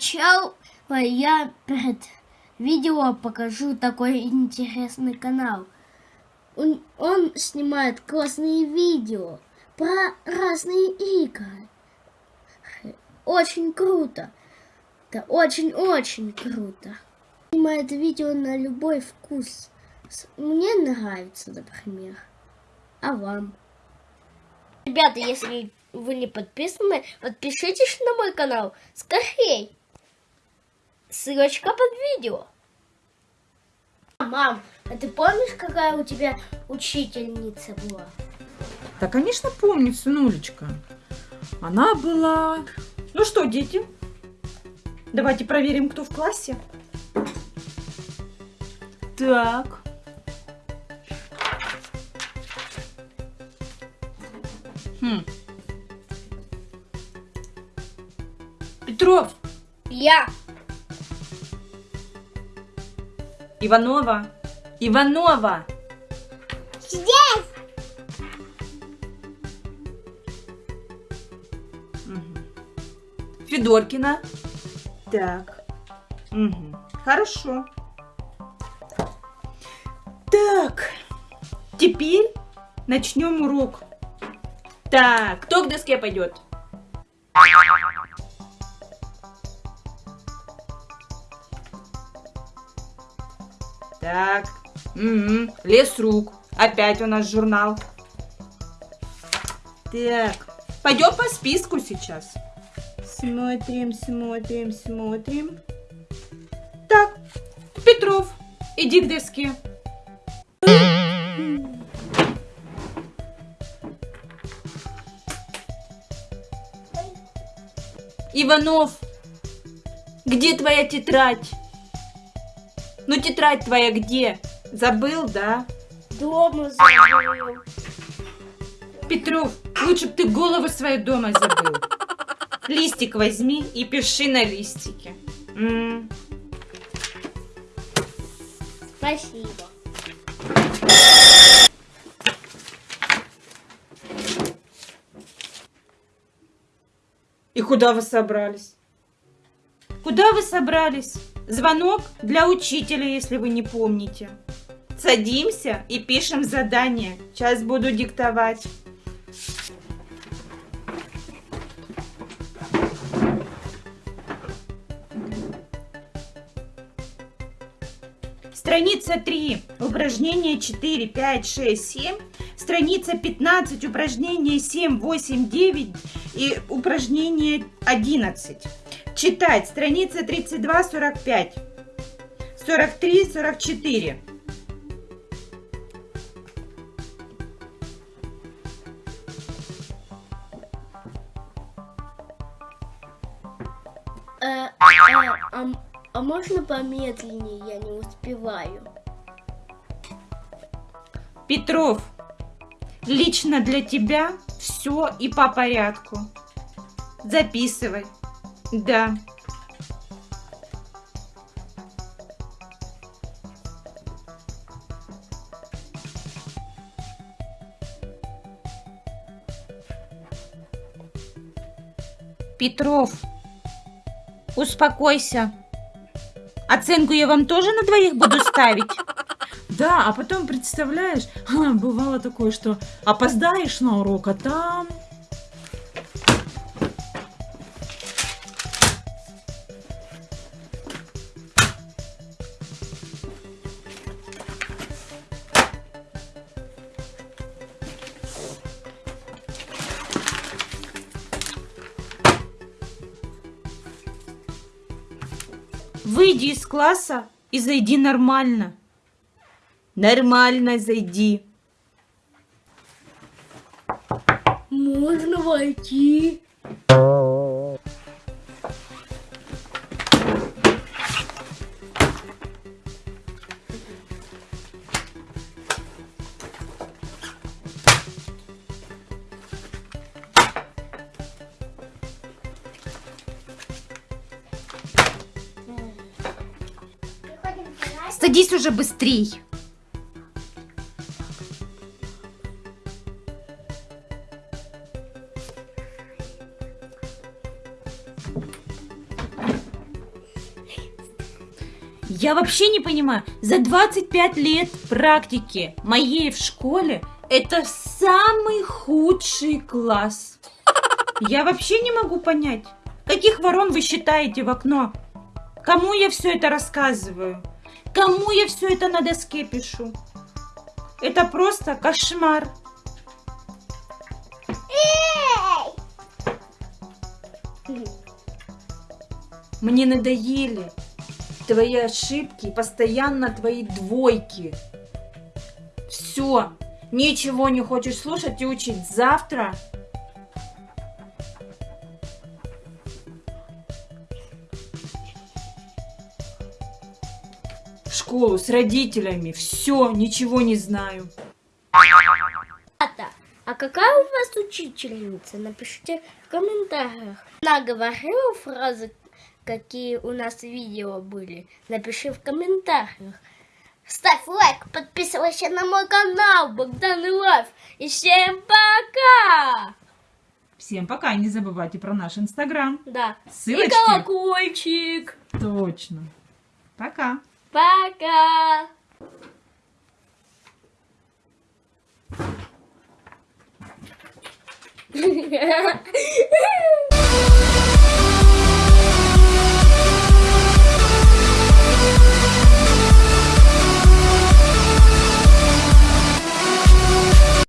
Сначала я перед видео покажу такой интересный канал. Он, он снимает классные видео про разные игры. Очень круто. Это очень-очень круто. Снимает видео на любой вкус. Мне нравится, например. А вам? Ребята, если вы не подписаны, подпишитесь на мой канал. Скорей! Ссылочка под видео. Мам, а ты помнишь, какая у тебя учительница была? Да, конечно, помню, сынулечка. Она была... Ну что, дети, давайте проверим, кто в классе. Так. Хм. Петров. Я. Иванова. Иванова. Здесь. Угу. Федоркина. Так. Угу. Хорошо. Так. Теперь начнем урок. Так, кто к доске пойдет? Так. Угу. Лес рук. Опять у нас журнал. Так. Пойдем по списку сейчас. Смотрим, смотрим, смотрим. Так. Петров, иди к доске. Иванов, где твоя тетрадь? Ну, тетрадь твоя где? Забыл, да? Дома забыл. Петров, лучше бы ты голову свою дома забыл. Листик возьми и пиши на листике. М -м. Спасибо. И куда вы собрались? Куда вы собрались? Звонок для учителя, если вы не помните. Садимся и пишем задание. Сейчас буду диктовать. Страница 3, упражнение 4, 5, 6, 7. Страница 15, упражнение 7, 8, 9 и упражнение 11. Читать. Страница 32, 45. 43, 44. Э, э, а, а можно помедленнее? Я не успеваю. Петров, лично для тебя все и по порядку. Записывай. Да. Петров, успокойся. Оценку я вам тоже на двоих буду ставить? Да, а потом, представляешь, бывало такое, что опоздаешь на урок, а там... Выйди из класса и зайди нормально. Нормально зайди. Можно войти? Садись уже быстрей. Я вообще не понимаю, за 25 лет практики моей в школе это самый худший класс. Я вообще не могу понять, каких ворон вы считаете в окно? Кому я все это рассказываю? Кому я все это на доске пишу? Это просто кошмар. Мне надоели твои ошибки, постоянно твои двойки. Все, ничего не хочешь слушать и учить. Завтра в школу с родителями. Все, ничего не знаю. А какая у вас учительница? Напишите в комментариях. Она говорила фразы, какие у нас видео были. Напиши в комментариях. Ставь лайк, подписывайся на мой канал Богдан и Лайф. И всем пока! Всем пока, не забывайте про наш инстаграм. Да. Ссылочки. И колокольчик. Точно. Пока. Пока!